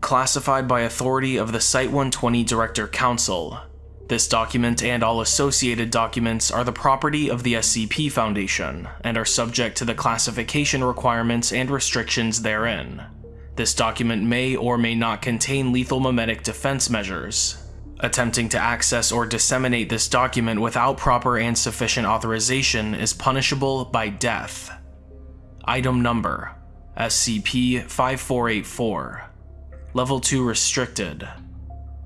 Classified by authority of the Site-120 Director Council, this document and all associated documents are the property of the SCP Foundation and are subject to the classification requirements and restrictions therein. This document may or may not contain lethal memetic defense measures. Attempting to access or disseminate this document without proper and sufficient authorization is punishable by death. Item Number SCP-5484 Level 2 Restricted.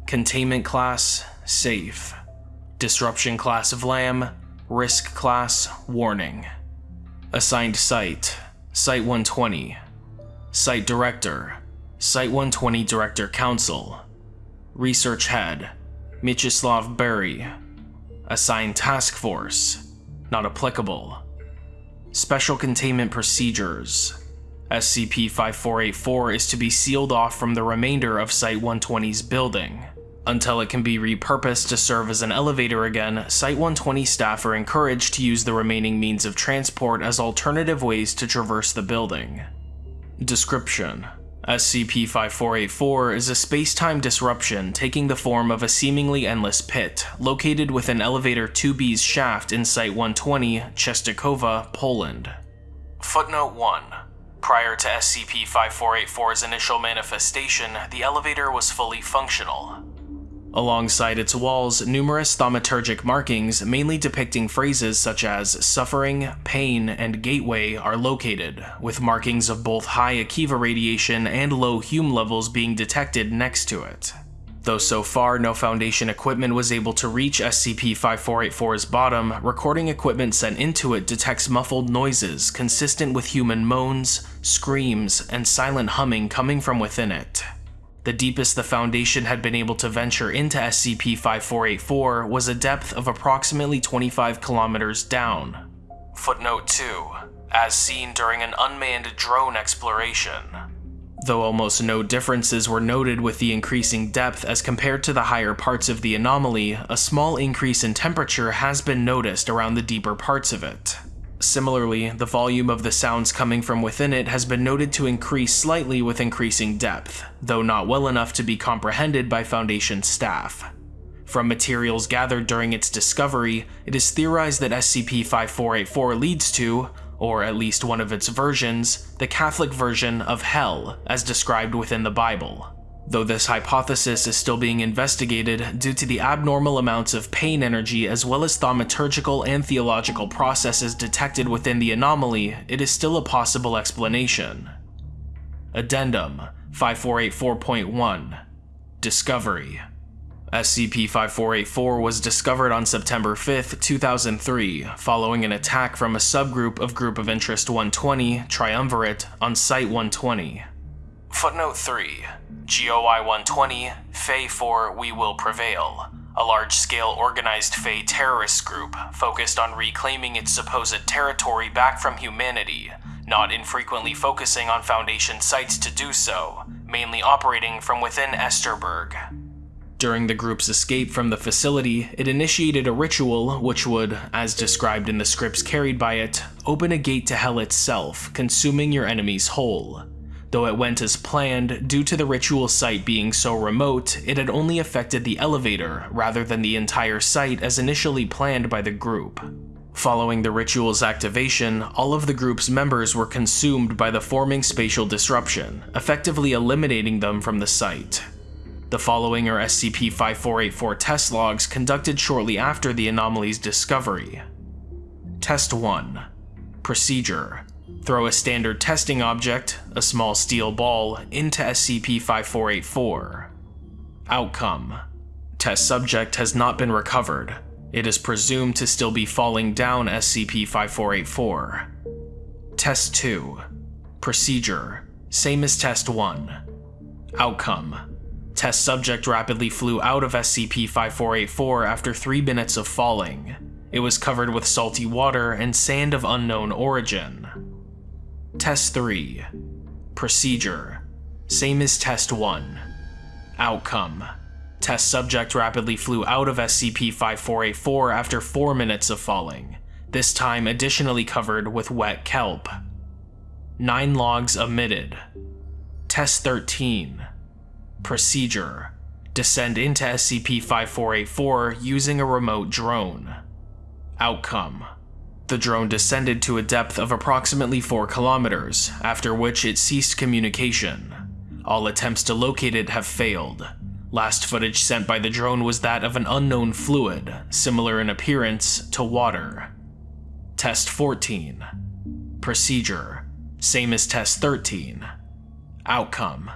Containment Class Safe. Disruption Class Vlam Risk Class Warning. Assigned Site Site-120 Site Director Site-120 Director Council. Research Head Mieczysław Bury Assigned Task Force Not applicable Special Containment Procedures SCP-5484 is to be sealed off from the remainder of Site-120's building. Until it can be repurposed to serve as an elevator again, Site-120 staff are encouraged to use the remaining means of transport as alternative ways to traverse the building. Description SCP-5484 is a space-time disruption taking the form of a seemingly endless pit, located within Elevator 2B's shaft in Site-120, Czestochowa, Poland. Footnote 1 Prior to SCP-5484's initial manifestation, the elevator was fully functional. Alongside its walls, numerous thaumaturgic markings, mainly depicting phrases such as suffering, pain, and gateway, are located, with markings of both high Akiva radiation and low Hume levels being detected next to it. Though so far no Foundation equipment was able to reach SCP-5484's bottom, recording equipment sent into it detects muffled noises consistent with human moans, screams, and silent humming coming from within it. The deepest the Foundation had been able to venture into SCP-5484 was a depth of approximately 25 kilometers down. Footnote 2. As seen during an unmanned drone exploration. Though almost no differences were noted with the increasing depth as compared to the higher parts of the anomaly, a small increase in temperature has been noticed around the deeper parts of it. Similarly, the volume of the sounds coming from within it has been noted to increase slightly with increasing depth, though not well enough to be comprehended by Foundation staff. From materials gathered during its discovery, it is theorized that SCP-5484 leads to, or at least one of its versions, the Catholic version of Hell, as described within the Bible. Though this hypothesis is still being investigated due to the abnormal amounts of pain energy as well as thaumaturgical and theological processes detected within the anomaly, it is still a possible explanation. Addendum 5484.1 Discovery SCP-5484 was discovered on September 5, 2003, following an attack from a subgroup of Group of Interest 120, Triumvirate, on Site-120. Footnote 3. GOI-120, Fey 4 We Will Prevail, a large-scale organized Fey terrorist group focused on reclaiming its supposed territory back from humanity, not infrequently focusing on Foundation sites to do so, mainly operating from within Esterberg. During the group's escape from the facility, it initiated a ritual which would, as described in the scripts carried by it, open a gate to hell itself, consuming your enemies whole. Though it went as planned, due to the ritual site being so remote, it had only affected the elevator rather than the entire site as initially planned by the group. Following the ritual's activation, all of the group's members were consumed by the forming spatial disruption, effectively eliminating them from the site. The following are SCP-5484 test logs conducted shortly after the anomaly's discovery. Test 1 Procedure Throw a standard testing object, a small steel ball, into SCP-5484. Outcome Test subject has not been recovered. It is presumed to still be falling down SCP-5484. Test 2 Procedure Same as Test 1 Outcome Test subject rapidly flew out of SCP-5484 after 3 minutes of falling. It was covered with salty water and sand of unknown origin. Test 3 Procedure Same as Test 1 Outcome Test subject rapidly flew out of SCP-5484 after 4 minutes of falling, this time additionally covered with wet kelp. 9 logs omitted. Test 13. Procedure. Descend into SCP-5484 using a remote drone. Outcome. The drone descended to a depth of approximately 4 kilometers, after which it ceased communication. All attempts to locate it have failed. Last footage sent by the drone was that of an unknown fluid, similar in appearance to water. Test 14. Procedure. Same as Test 13. Outcome.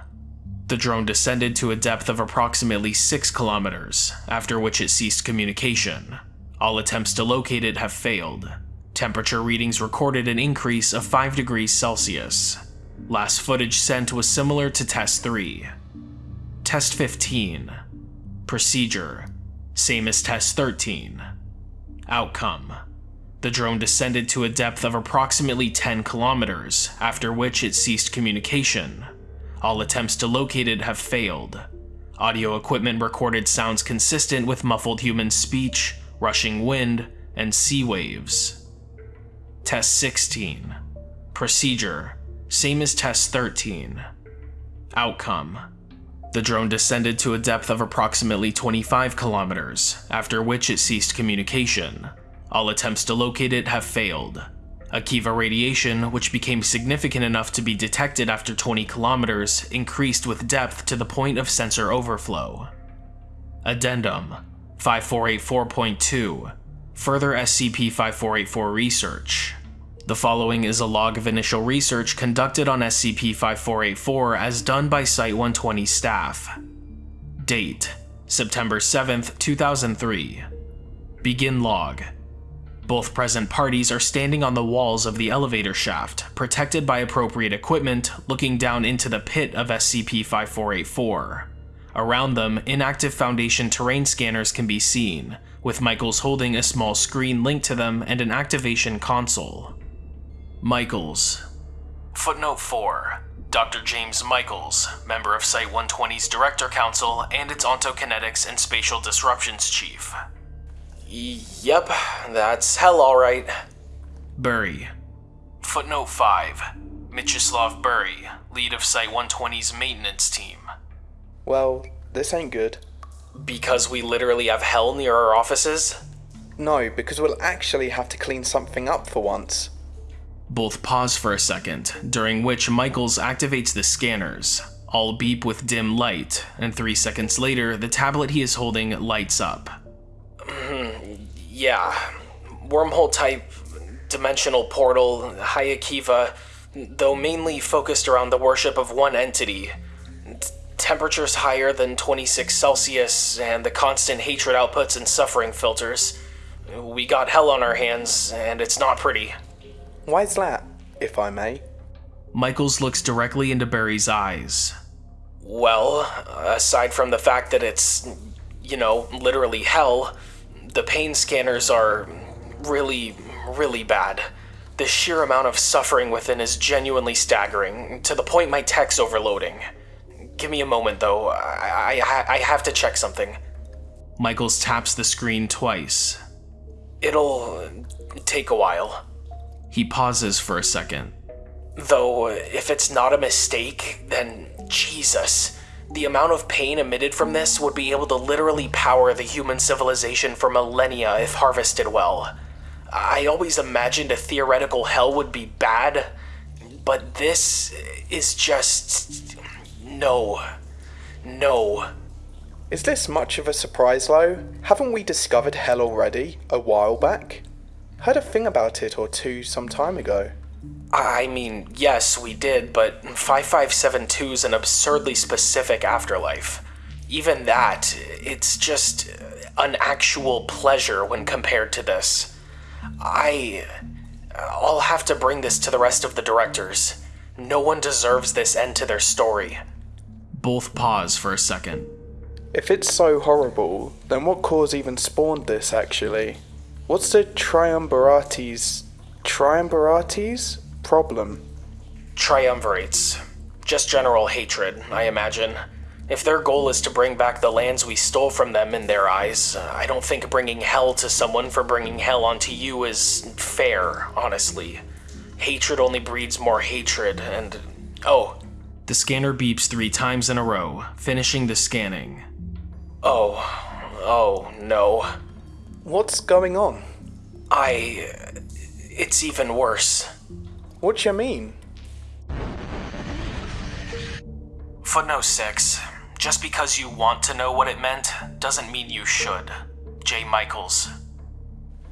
The drone descended to a depth of approximately 6 kilometers, after which it ceased communication. All attempts to locate it have failed. Temperature readings recorded an increase of 5 degrees Celsius. Last footage sent was similar to Test 3. Test 15. Procedure. Same as Test 13. Outcome. The drone descended to a depth of approximately 10 kilometers, after which it ceased communication. All attempts to locate it have failed. Audio equipment recorded sounds consistent with muffled human speech, rushing wind, and sea waves. Test 16. Procedure. Same as Test 13. Outcome. The drone descended to a depth of approximately 25 kilometers, after which it ceased communication. All attempts to locate it have failed. Akiva radiation, which became significant enough to be detected after 20 kilometers, increased with depth to the point of sensor overflow. Addendum 5484.2 Further SCP-5484 research. The following is a log of initial research conducted on SCP-5484 as done by Site-120 staff. Date: September 7, 2003. Begin log. Both present parties are standing on the walls of the elevator shaft, protected by appropriate equipment, looking down into the pit of SCP-5484. Around them, inactive Foundation terrain scanners can be seen, with Michaels holding a small screen linked to them and an activation console. Michaels. Footnote 4. Dr. James Michaels, member of Site-120's Director Council and its Ontokinetics and Spatial Disruptions Chief. Yep, that's hell alright. Bury. Footnote 5. Mieczysław Bury, lead of Site-120's maintenance team. Well, this ain't good. Because we literally have hell near our offices? No, because we'll actually have to clean something up for once. Both pause for a second, during which Michaels activates the scanners. All beep with dim light, and three seconds later, the tablet he is holding lights up. Hmm, yeah. Wormhole type, dimensional portal, high Akiva, though mainly focused around the worship of one entity. T- temperatures higher than 26 Celsius, and the constant hatred outputs and suffering filters. We got hell on our hands, and it's not pretty. Why's that, if I may? Michaels looks directly into Barry's eyes. Well, aside from the fact that it's, you know, literally hell, the pain scanners are really, really bad. The sheer amount of suffering within is genuinely staggering, to the point my tech's overloading. Give me a moment, though. I, I, I have to check something. Michaels taps the screen twice. It'll take a while. He pauses for a second. Though, if it's not a mistake, then Jesus. The amount of pain emitted from this would be able to literally power the human civilization for millennia if harvested well. I always imagined a theoretical hell would be bad, but this is just. No. No. Is this much of a surprise, Lo? Haven't we discovered hell already, a while back? Heard a thing about it or two some time ago. I mean, yes, we did, but 5572 is an absurdly specific afterlife. Even that, it's just an actual pleasure when compared to this. I. I'll have to bring this to the rest of the directors. No one deserves this end to their story. Both pause for a second. If it's so horrible, then what cause even spawned this, actually? What's the Triumvirates. Triumvirates? problem? Triumvirates. Just general hatred, I imagine. If their goal is to bring back the lands we stole from them in their eyes, I don't think bringing hell to someone for bringing hell onto you is fair, honestly. Hatred only breeds more hatred, and. Oh, The scanner beeps three times in a row, finishing the scanning. oh, oh, no. What's going on? I. It's even worse. What you mean? Footnote 6. Just because you want to know what it meant doesn't mean you should. J. Michaels.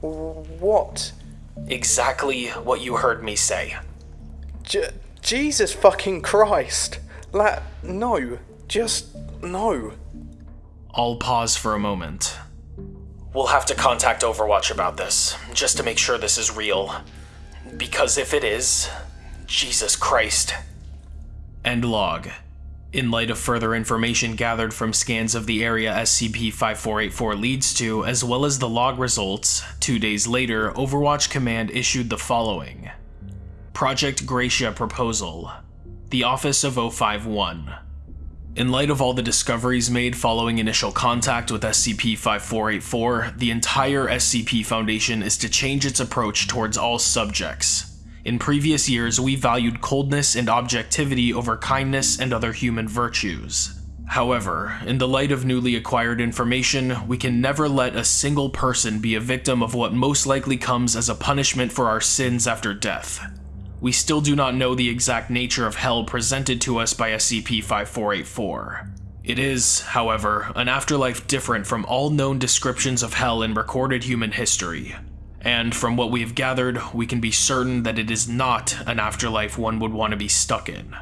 What? Exactly what you heard me say. J- Jesus fucking Christ! La- no. Just no. I'll pause for a moment. We'll have to contact Overwatch about this, just to make sure this is real. Because if it is, Jesus Christ. End log. In light of further information gathered from scans of the area SCP-5484 leads to, as well as the log results, two days later, Overwatch Command issued the following. Project Gracia Proposal. The Office of 051. In light of all the discoveries made following initial contact with SCP-5484, the entire SCP Foundation is to change its approach towards all subjects. In previous years, we valued coldness and objectivity over kindness and other human virtues. However, in the light of newly acquired information, we can never let a single person be a victim of what most likely comes as a punishment for our sins after death. We still do not know the exact nature of hell presented to us by SCP-5484. It is, however, an afterlife different from all known descriptions of hell in recorded human history. And from what we have gathered, we can be certain that it is not an afterlife one would want to be stuck in.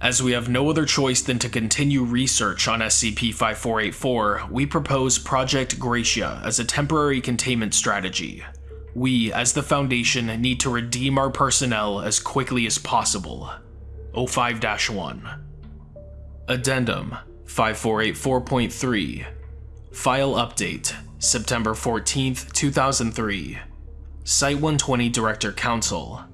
As we have no other choice than to continue research on SCP-5484, we propose Project Gracia as a temporary containment strategy. We, as the Foundation, need to redeem our personnel as quickly as possible. 05-1 Addendum 5484.3 File Update September 14th, 2003 Site 120 Director Council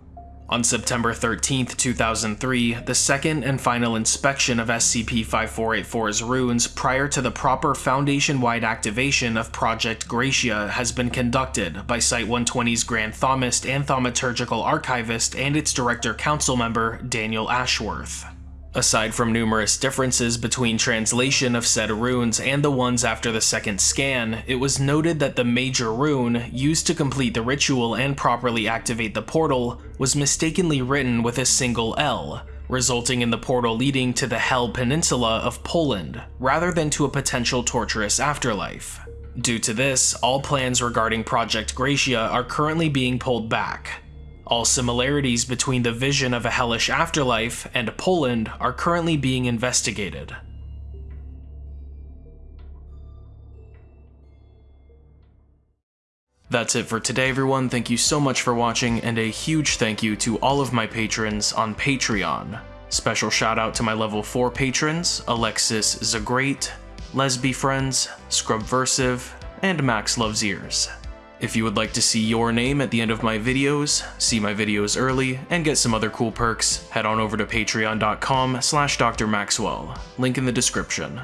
on September 13, 2003, the second and final inspection of SCP-5484's ruins prior to the proper Foundation-wide activation of Project Gracia has been conducted by Site-120's Grand Thomist and Thaumaturgical Archivist and its Director Council member, Daniel Ashworth. Aside from numerous differences between translation of said runes and the ones after the second scan, it was noted that the major rune, used to complete the ritual and properly activate the portal, was mistakenly written with a single L, resulting in the portal leading to the Hel Peninsula of Poland, rather than to a potential torturous afterlife. Due to this, all plans regarding Project Gracia are currently being pulled back, all similarities between the vision of a hellish afterlife and Poland are currently being investigated. That's it for today everyone, thank you so much for watching and a huge thank you to all of my patrons on Patreon. Special shout out to my level 4 patrons, Alexis Zagreat, Lesby Friends, Scrubversive, and Max Loves Ears. If you would like to see your name at the end of my videos, see my videos early, and get some other cool perks, head on over to patreon.com slash drmaxwell, link in the description.